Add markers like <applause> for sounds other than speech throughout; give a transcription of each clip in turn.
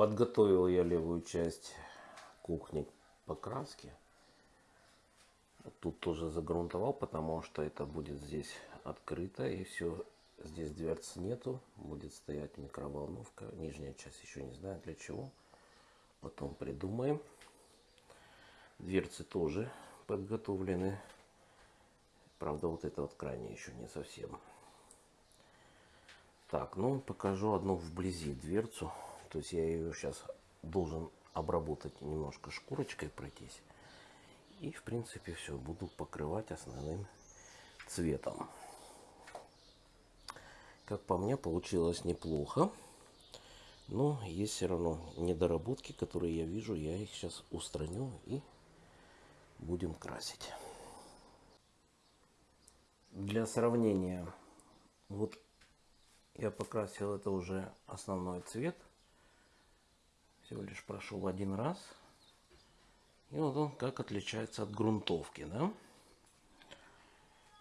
Подготовил я левую часть кухни к покраске. Тут тоже загрунтовал, потому что это будет здесь открыто и все. Здесь дверц нету, будет стоять микроволновка. Нижняя часть еще не знаю для чего. Потом придумаем. Дверцы тоже подготовлены. Правда, вот это вот крайне еще не совсем. Так, ну покажу одну вблизи дверцу. То есть я ее сейчас должен обработать немножко шкурочкой пройтись. И в принципе все, буду покрывать основным цветом. Как по мне, получилось неплохо. Но есть все равно недоработки, которые я вижу. Я их сейчас устраню и будем красить. Для сравнения, вот я покрасил это уже основной цвет. Всего лишь прошел один раз. И вот он как отличается от грунтовки, да?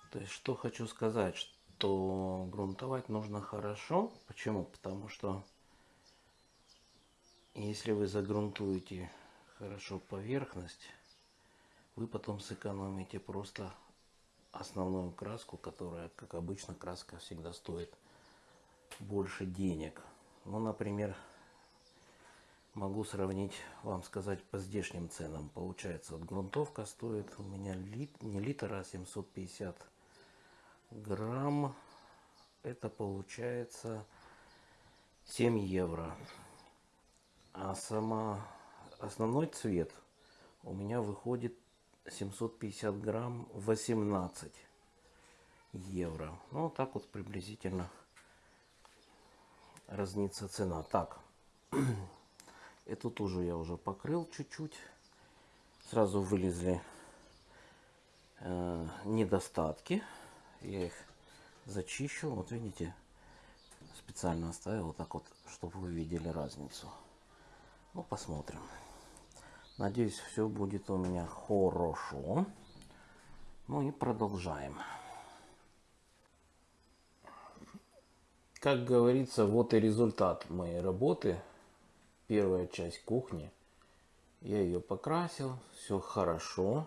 То есть, что хочу сказать, что грунтовать нужно хорошо. Почему? Потому что если вы загрунтуете хорошо поверхность, вы потом сэкономите просто основную краску, которая, как обычно, краска всегда стоит больше денег. Ну, например, могу сравнить, вам сказать, по здешним ценам. Получается, вот грунтовка стоит у меня лит, не литр, а 750 грамм. Это получается 7 евро. А сама основной цвет у меня выходит 750 грамм 18 евро. Ну, так вот приблизительно разнится цена. Так, <clears throat> эту тоже я уже покрыл чуть-чуть. Сразу вылезли э, недостатки. Я их зачищу. Вот видите, специально оставил вот так вот, чтобы вы видели разницу. Ну, посмотрим. Надеюсь, все будет у меня хорошо. Ну и продолжаем. Как говорится, вот и результат моей работы. Первая часть кухни. Я ее покрасил, все хорошо.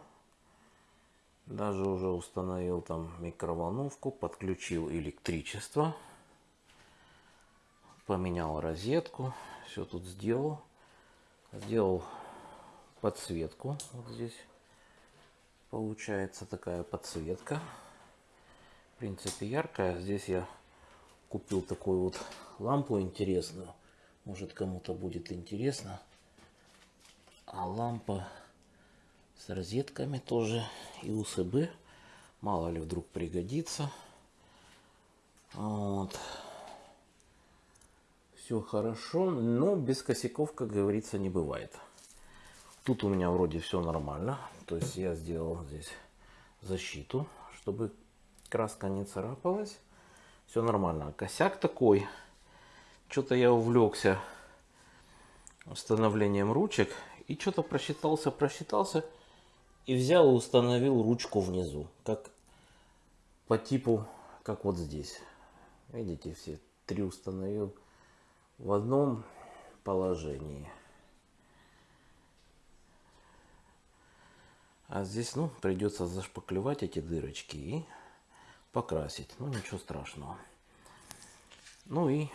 Даже уже установил там микроволновку, подключил электричество. Поменял розетку, все тут сделал. Сделал подсветку. Вот здесь получается такая подсветка. В принципе яркая. Здесь я купил такую вот лампу интересную. Может кому-то будет интересно. А лампа с розетками тоже и УСБ. Мало ли вдруг пригодится. Вот. Все хорошо, но без косяков, как говорится, не бывает. Тут у меня вроде все нормально. То есть я сделал здесь защиту, чтобы краска не царапалась все нормально. Косяк такой, что-то я увлекся установлением ручек и что-то просчитался, просчитался и взял и установил ручку внизу, как по типу, как вот здесь. Видите, все три установил в одном положении. А здесь, ну, придется зашпаклевать эти дырочки и покрасить. Ну, ничего страшного. Ну и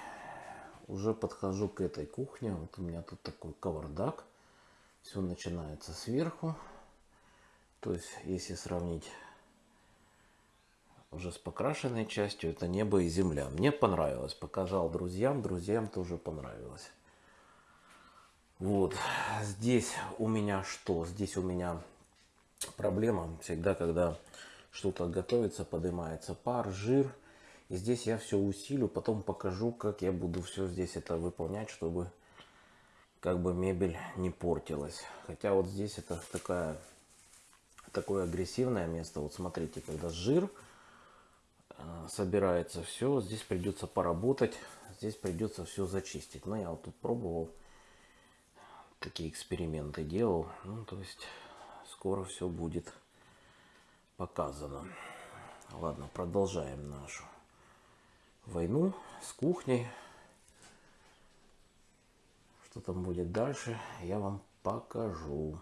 уже подхожу к этой кухне. Вот у меня тут такой кавардак. Все начинается сверху. То есть, если сравнить уже с покрашенной частью, это небо и земля. Мне понравилось. Показал друзьям. Друзьям тоже понравилось. Вот. Здесь у меня что? Здесь у меня проблема всегда, когда что-то готовится, поднимается пар, жир. И здесь я все усилю, потом покажу, как я буду все здесь это выполнять, чтобы как бы мебель не портилась. Хотя вот здесь это такая, такое агрессивное место. Вот смотрите, когда жир э, собирается все, здесь придется поработать, здесь придется все зачистить. Но я вот тут пробовал, такие эксперименты делал. Ну, то есть скоро все будет показано. Ладно, продолжаем нашу войну с кухней. Что там будет дальше, я вам покажу.